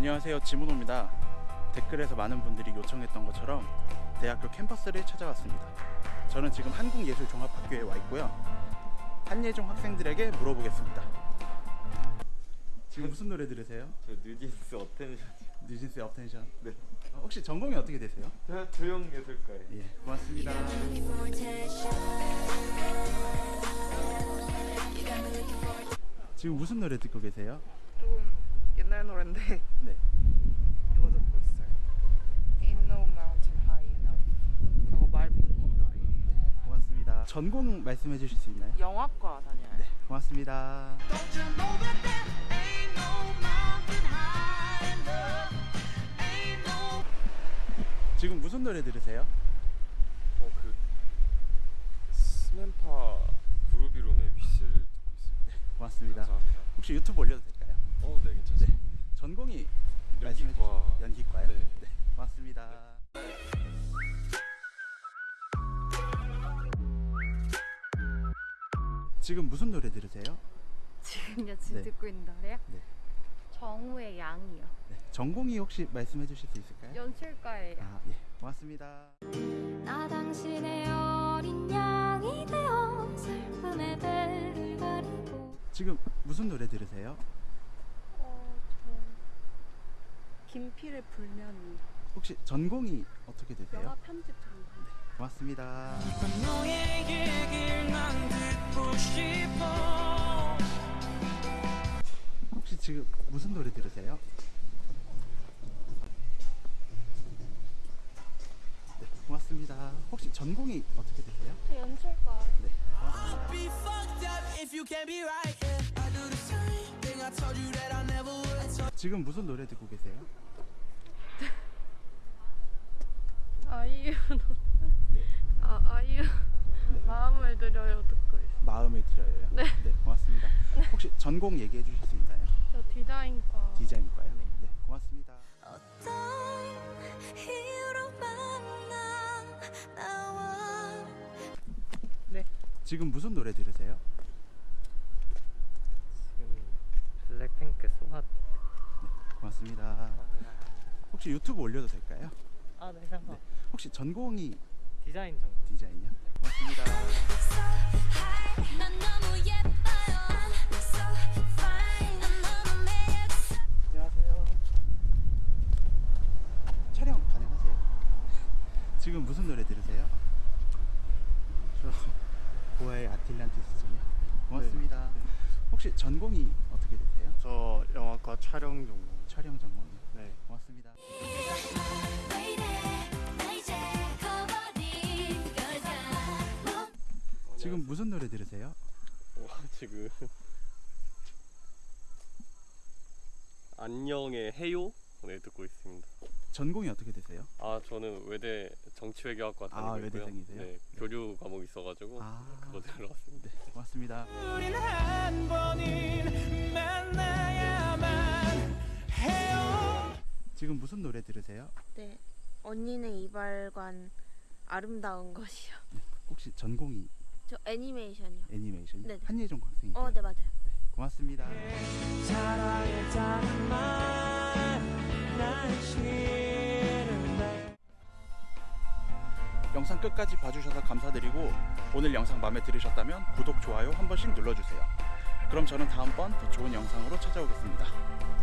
안녕하세요. 지문호입니다. 댓글에서 많은 분들이 요청했던 것처럼 대학교 캠퍼스를 찾아왔습니다. 저는 지금 한국예술종합학교에 와 있고요. 한예종 학생들에게 물어보겠습니다. 지금 무슨 노래 들으세요? 저 뉴진스 Attention. 뉴진스의 Attention? 네. 어, 혹시 전공이 어떻게 되세요? 저 조형예술과에. 예 고맙습니다. 지금 무슨 노래 듣고 계세요? 조금 옛날 노래인데 네 이거 듣고 있어요. Ain't no mountain high enough. 이거 말빙기 고맙습니다 전공 말씀해 주실 수 있나요? 영화과 다녀요. 네 고맙습니다 지금 무슨 노래 들으세요? 어 그 스맨파 그루비룸의 위스를 듣고 있습니다 고맙습니다 감사합니다 혹시 유튜브 올려도 될까요? 어네 괜찮습니다 전공이 말씀해 연기과 주시죠 연기과요? 네. 고맙습니다 지금 무슨 노래 들으세요? 지금요 지금 네. 듣고 있는 노래요? 네. 정우의 양이요. 네. 전공이 혹시 말씀해 주실 수 있을까요? 연출가예요. 아, 예. 고맙습니다. 나 당신의 어린 양이 되어 슬픔의 배를 가르고 지금 무슨 노래 들으세요? 어, 저 김필의 불면이 혹시 전공이 어떻게 되세요? 영화 편집 전공. 고맙습니다. 혹시 지금 무슨 노래 들으세요? 네, 고맙습니다. 혹시 전공이 어떻게 되세요? 저 연출가 네, 고맙습니다. 지금 무슨 노래 듣고 계세요? 아이유 네, 아 아이유 마음을 들여요 듣고 있어. 마음에 들어요. 네. 고맙습니다. 혹시 전공 얘기해 주실 수 있나요? 저 디자인과 디자인과요. 네, 고맙습니다. 어떤 이유로 만나 나와 지금 무슨 노래 들으세요? 지금 블랙핑크 소핫 고맙습니다. 혹시 유튜브 올려도 될까요? 아 네 상관 혹시 전공이 디자인 전공 디자인이요? 네, 고맙습니다. 안녕하세요. 촬영 가능하세요? 지금 무슨 노래 들으세요? 저 보아의 아틀란티스죠. 고맙습니다. 혹시 전공이 어떻게 되세요? 저 영화과 촬영 전공. 촬영 전공이요. 네. 고맙습니다. 지금 무슨 노래 들으세요? 와 지금 안녕의 해요 네 듣고 있습니다. 전공이 어떻게 되세요? 아 저는 외대 정치외교학과 아, 다니고 있고요. 외대생이세요? 네 교류 과목 있어가지고 아. 그거 들으러 왔습니다. 네, 고맙습니다. 지금 무슨 노래 들으세요? 네 언니네 이발관 아름다운 것이요. 혹시 전공이 저 애니메이션이요. 애니메이션? 네네. 한예종 학생이세요? 어네 맞아요. 고맙습니다. 말난 싫은데. 영상 끝까지 봐주셔서 감사드리고 오늘 영상 마음에 들으셨다면 구독, 좋아요 한 번씩 눌러주세요. 그럼 저는 다음번 더 좋은 영상으로 찾아오겠습니다.